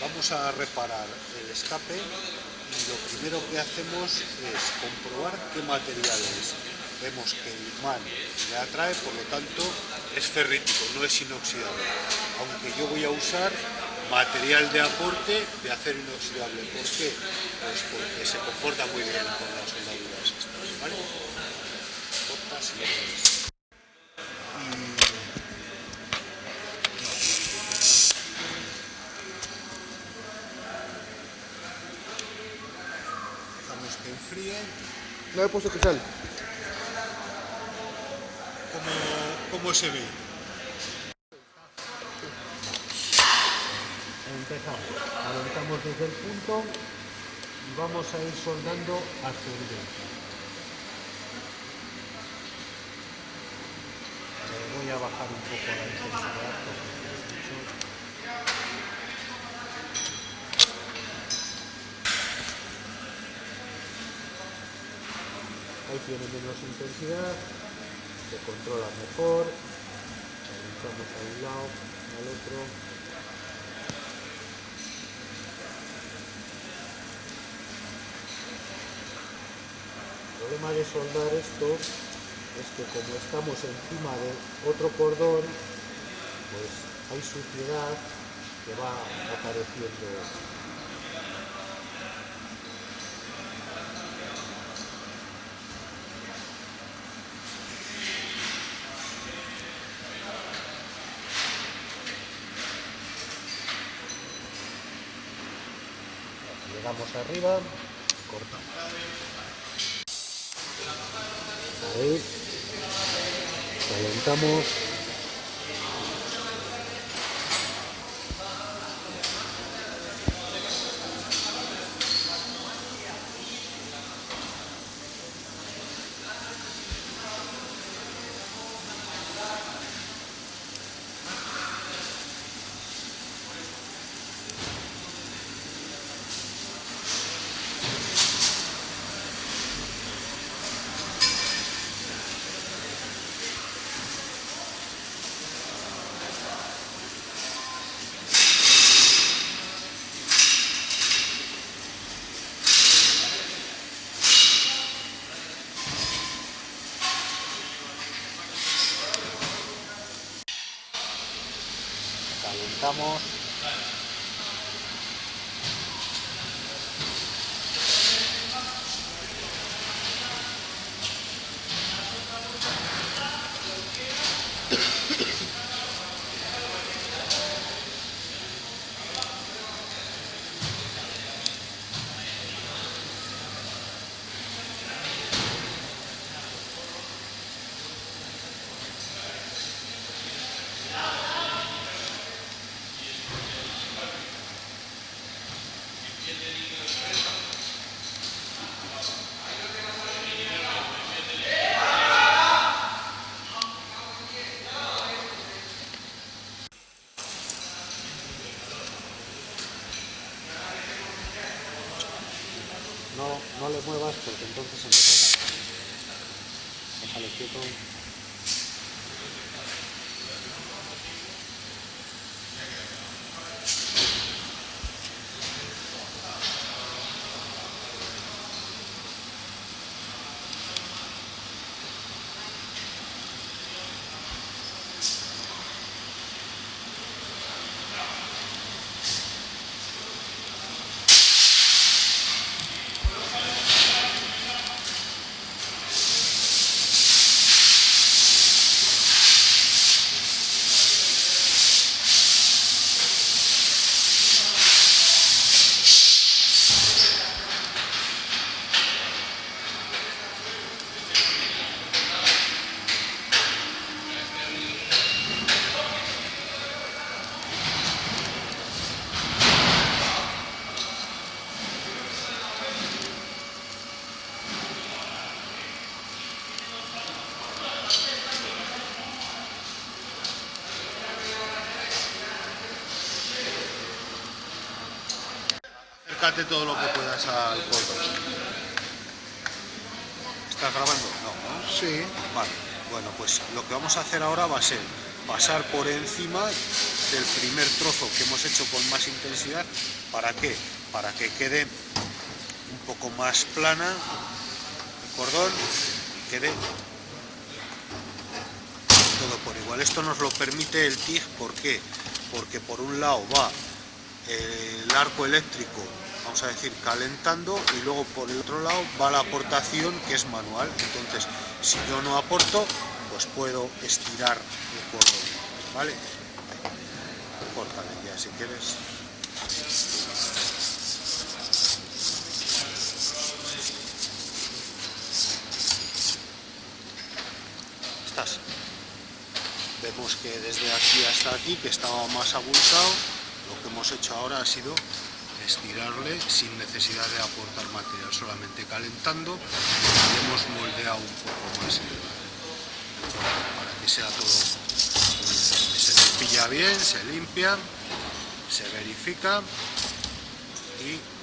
Vamos a reparar el escape y lo primero que hacemos es comprobar qué material es. Vemos que el imán le atrae, por lo tanto es ferrítico, no es inoxidable. Aunque yo voy a usar material de aporte de acero inoxidable. ¿Por qué? Pues porque se comporta muy bien con las soldaduras que enfríe. No he puesto cristal. ¿Cómo, cómo se ve? Empezamos, calentamos desde el punto y vamos a ir soldando hasta el dentro. Voy a bajar un poco la intensidad porque Tiene menos intensidad, se controla mejor, calentamos a un lado, al otro. El problema de soldar esto es que como estamos encima de otro cordón, pues hay suciedad que va apareciendo. Llegamos arriba, cortamos. Ahí, calentamos. Calentamos. No, le muevas porque entonces se me pega. Déjale quieto. Acércate todo lo que puedas al cordón. ¿Estás grabando? No, ¿no? Sí. Vale. Bueno, pues lo que vamos a hacer ahora va a ser pasar por encima del primer trozo que hemos hecho con más intensidad. ¿Para qué? Para que quede un poco más plana el cordón y quede todo por igual. Esto nos lo permite el TIG, ¿por qué? Porque por un lado va el arco eléctrico, vamos a decir, calentando y luego por el otro lado va la aportación que es manual. Entonces, si yo no aporto, pues puedo estirar el cordón, ¿vale? Córtale ya si quieres. Estás. Vemos que desde aquí hasta aquí, que estaba más abultado, lo que hemos hecho ahora ha sido estirarle sin necesidad de aportar material, solamente calentando. Y hemos moldeado un poco más para que sea todo se cepilla bien, se limpia, se verifica y